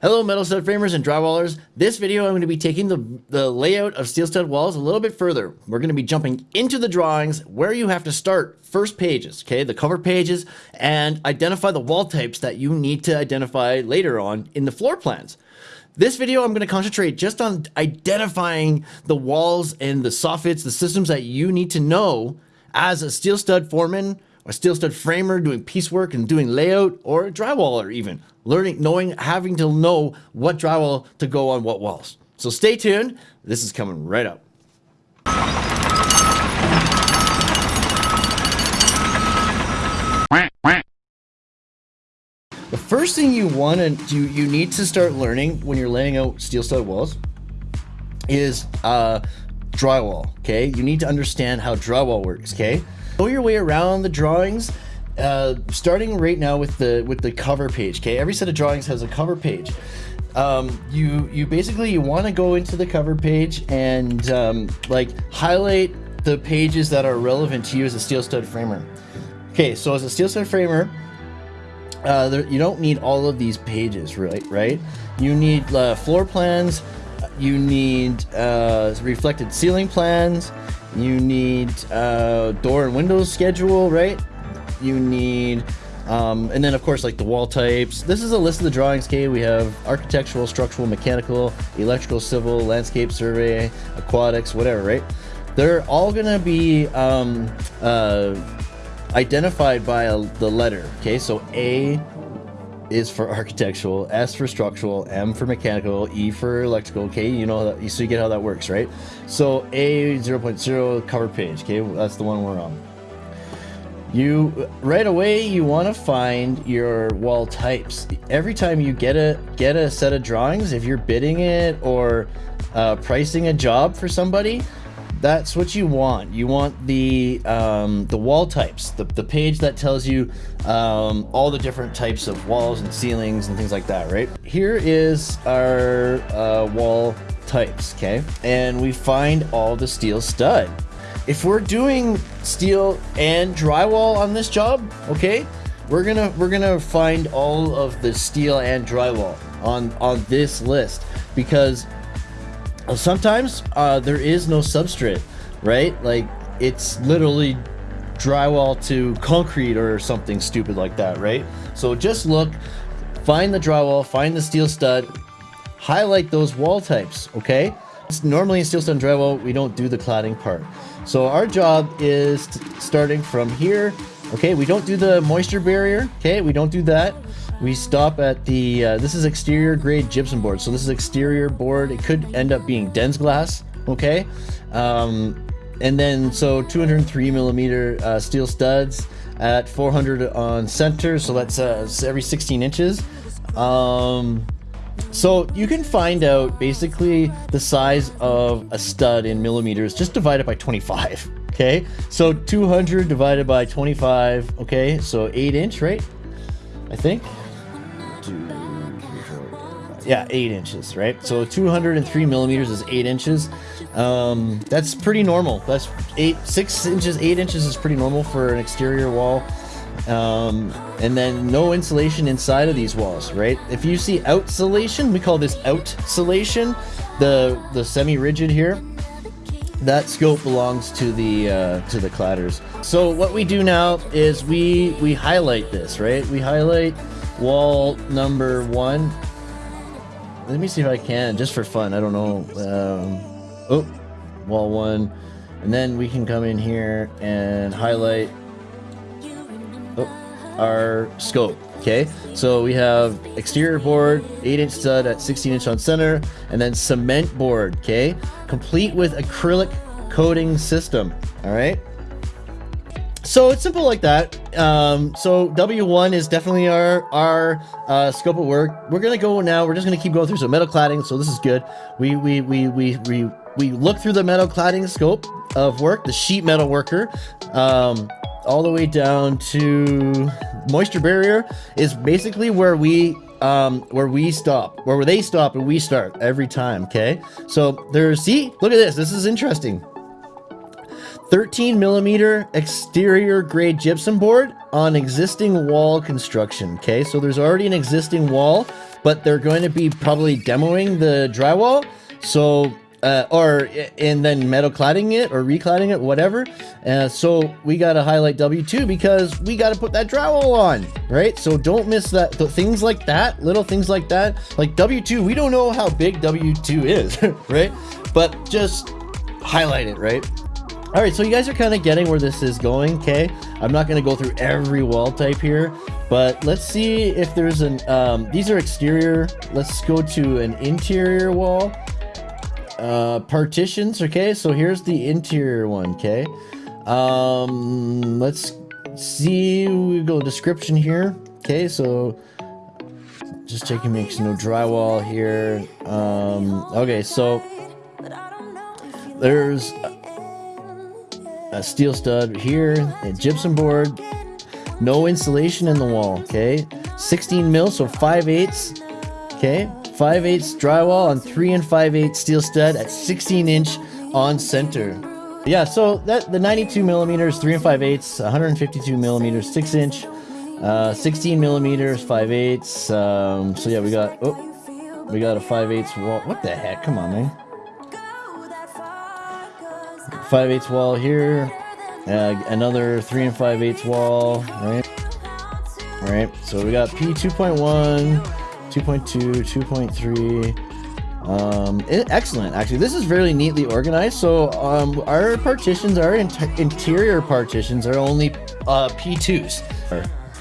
Hello metal stud framers and drywallers. This video I'm going to be taking the, the layout of steel stud walls a little bit further. We're going to be jumping into the drawings where you have to start first pages, okay, the cover pages, and identify the wall types that you need to identify later on in the floor plans. This video I'm going to concentrate just on identifying the walls and the soffits, the systems that you need to know as a steel stud foreman a steel stud framer doing piecework and doing layout, or a drywaller even, learning, knowing, having to know what drywall to go on what walls. So stay tuned. This is coming right up. The first thing you want to do, you need to start learning when you're laying out steel stud walls is uh, drywall, okay? You need to understand how drywall works, okay? Know your way around the drawings, uh, starting right now with the with the cover page. Okay, every set of drawings has a cover page. Um, you you basically you want to go into the cover page and um, like highlight the pages that are relevant to you as a steel stud framer. Okay, so as a steel stud framer, uh, there, you don't need all of these pages, right? Right? You need uh, floor plans. You need uh, reflected ceiling plans. You need uh, door and window schedule, right? You need, um, and then of course like the wall types. This is a list of the drawings, okay? We have architectural, structural, mechanical, electrical, civil, landscape survey, aquatics, whatever, right? They're all gonna be um, uh, identified by a, the letter, okay? So A is for architectural, S for structural, M for mechanical, E for electrical, okay? You know, that, so you get how that works, right? So A 0.0 cover page, okay? That's the one we're on. You, right away, you want to find your wall types. Every time you get a, get a set of drawings, if you're bidding it or uh, pricing a job for somebody, that's what you want. You want the um, the wall types, the, the page that tells you um, all the different types of walls and ceilings and things like that, right? Here is our uh, wall types, okay? And we find all the steel stud. If we're doing steel and drywall on this job, okay, we're gonna we're gonna find all of the steel and drywall on on this list because sometimes uh, there is no substrate, right? Like it's literally drywall to concrete or something stupid like that, right? So just look, find the drywall, find the steel stud, highlight those wall types, okay? Normally in steel stud and drywall, we don't do the cladding part. So our job is starting from here. Okay, we don't do the moisture barrier. Okay, we don't do that. We stop at the, uh, this is exterior grade gypsum board. So this is exterior board. It could end up being DensGlass, okay? Um, and then, so 203 millimeter uh, steel studs at 400 on center. So that's uh, every 16 inches. Um, so you can find out basically the size of a stud in millimeters, just divide it by 25. Okay, so 200 divided by 25. Okay, so 8 inch, right? I think yeah, eight inches, right? So 203 millimeters is eight inches. Um, that's pretty normal. That's eight, six inches, eight inches is pretty normal for an exterior wall. Um, and then no insulation inside of these walls, right? If you see outsolation, we call this outsolation, the the semi-rigid here. That scope belongs to the uh, to the cladders. So what we do now is we we highlight this, right? We highlight wall number one let me see if I can, just for fun. I don't know. Um, oh, wall one. And then we can come in here and highlight oh, our scope. Okay, so we have exterior board, 8 inch stud at 16 inch on center, and then cement board, okay, complete with acrylic coating system. All right, so it's simple like that. Um, so W1 is definitely our our uh, scope of work. We're gonna go now. We're just gonna keep going through some metal cladding. So this is good. We we we we we we look through the metal cladding scope of work, the sheet metal worker, um, all the way down to moisture barrier is basically where we um, where we stop, where they stop and we start every time. Okay, so there's see, look at this. This is interesting. 13 millimeter exterior grade gypsum board on existing wall construction. Okay, so there's already an existing wall but they're going to be probably demoing the drywall. So uh, or and then metal cladding it or recladding it, whatever. Uh, so we got to highlight W2 because we got to put that drywall on, right? So don't miss that. things like that, little things like that, like W2, we don't know how big W2 is, right? But just highlight it, right? All right, so you guys are kind of getting where this is going, okay? I'm not going to go through every wall type here, but let's see if there's an, um, these are exterior. Let's go to an interior wall uh, partitions. Okay, so here's the interior one. Okay, um, let's see. We go description here. Okay, so just checking makes no drywall here. Um, okay, so there's a steel stud here, a gypsum board, no insulation in the wall. Okay, 16 mil, so 5 eighths. Okay, 5 8 drywall on 3 and 5 8 steel stud at 16 inch on center. Yeah, so that the 92 millimeters, 3 and 5 8 152 millimeters, 6 inch, uh, 16 millimeters, 5 8 um, so yeah, we got, oh, we got a 5 8 wall. What the heck? Come on, man. 5 8 wall here, uh, another 3 and 5 8 wall, right? All right, so we got P2.1, 2.2, 2.3. Um, excellent, actually. This is very neatly organized. So um, our partitions, our in interior partitions are only uh, P2s.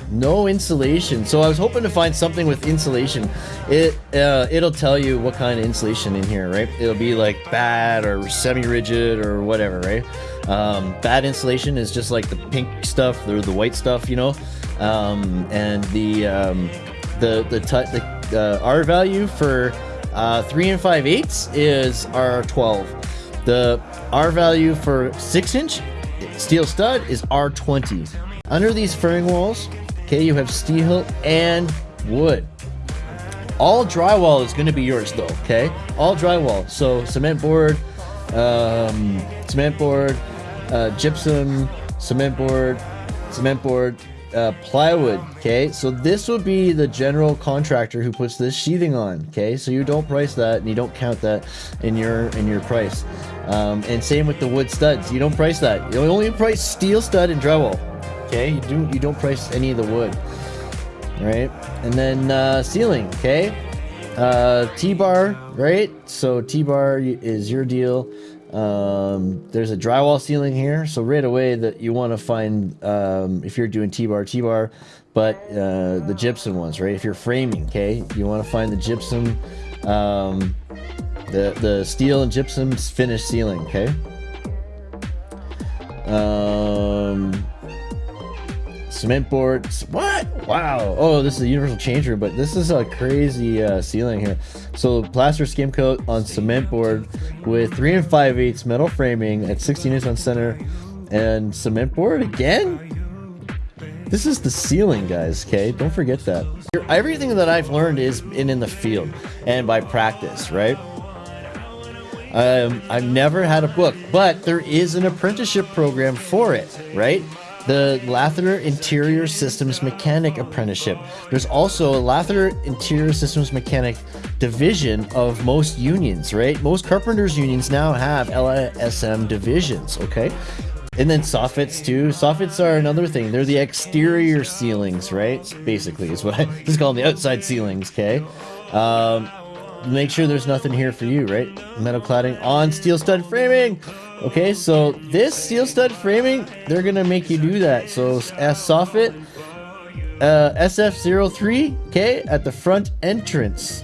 No insulation. So I was hoping to find something with insulation. It, uh, it'll tell you what kind of insulation in here, right? It'll be like batt or semi-rigid or whatever, right? Um, batt insulation is just like the pink stuff or the white stuff, you know? Um, and the, um, the, the, the uh, R value for uh, 3 and 5 eighths is R12. The R value for 6 inch steel stud is R20. Under these furring walls, okay, you have steel and wood. All drywall is going to be yours though, okay? All drywall. So cement board, um, cement board, uh, gypsum, cement board, cement board, uh, plywood. Okay, so this would be the general contractor who puts this sheathing on. Okay, so you don't price that and you don't count that in your in your price. Um, and same with the wood studs. You don't price that. You only price steel stud and drywall. Okay, you do you don't price any of the wood. Right, and then uh, ceiling. Okay, uh, T-bar. Right, so T-bar is your deal. Um, there's a drywall ceiling here, so right away that you want to find um, if you're doing T-bar, T-bar, but uh, the gypsum ones, right? If you're framing, okay, you want to find the gypsum, um, the the steel and gypsum finished ceiling, okay. Um, Cement boards. What? Wow. Oh, this is a universal change room, but this is a crazy uh, ceiling here. So plaster skim coat on cement board with 3 and 5 eighths metal framing at 16 inches on center and cement board again? This is the ceiling, guys, okay? Don't forget that. Everything that I've learned is in, in the field and by practice, right? Um, I've never had a book, but there is an apprenticeship program for it, right? The Lather Interior Systems Mechanic Apprenticeship. There's also a Lather Interior Systems Mechanic division of most unions, right? Most carpenters unions now have LISM divisions, okay? And then soffits too. Soffits are another thing. They're the exterior ceilings, right? Basically, is what I just call them the outside ceilings, okay? Um, make sure there's nothing here for you, right? Metal cladding on steel stud framing. Okay, so this steel stud framing, they're gonna make you do that. So S soffit, uh, SF03, okay, at the front entrance.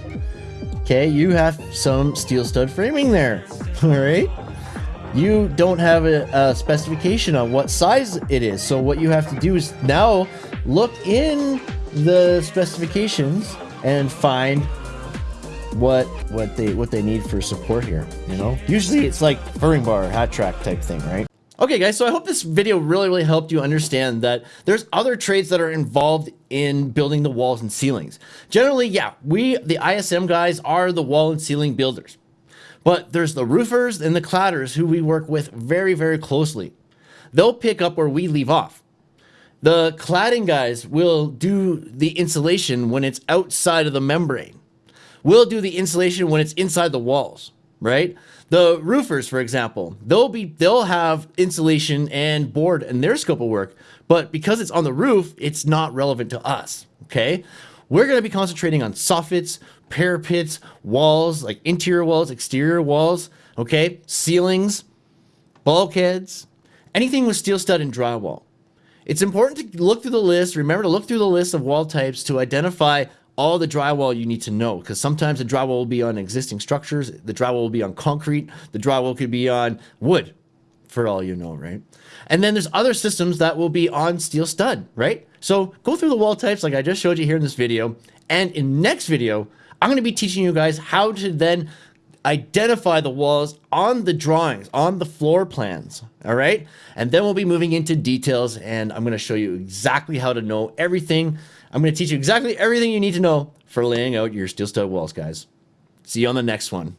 Okay, you have some steel stud framing there. All right. You don't have a, a specification on what size it is. So what you have to do is now look in the specifications and find what what they what they need for support here you know? Usually it's like furring bar hat track type thing right? Okay guys so i hope this video really really helped you understand that there's other trades that are involved in building the walls and ceilings. Generally yeah we the ism guys are the wall and ceiling builders. But there's the roofers and the cladders who we work with very very closely. They'll pick up where we leave off. The cladding guys will do the insulation when it's outside of the membrane We'll do the insulation when it's inside the walls, right? The roofers, for example, they'll be they'll have insulation and board in their scope of work, but because it's on the roof, it's not relevant to us. Okay, we're going to be concentrating on soffits, parapets, walls, like interior walls, exterior walls. Okay, ceilings, bulkheads, anything with steel stud and drywall. It's important to look through the list. Remember to look through the list of wall types to identify all the drywall you need to know because sometimes the drywall will be on existing structures, the drywall will be on concrete, the drywall could be on wood, for all you know, right? And then there's other systems that will be on steel stud, right? So go through the wall types like I just showed you here in this video. And in next video, I'm going to be teaching you guys how to then identify the walls on the drawings, on the floor plans, all right? And then we'll be moving into details and I'm gonna show you exactly how to know everything. I'm gonna teach you exactly everything you need to know for laying out your steel stud walls, guys. See you on the next one.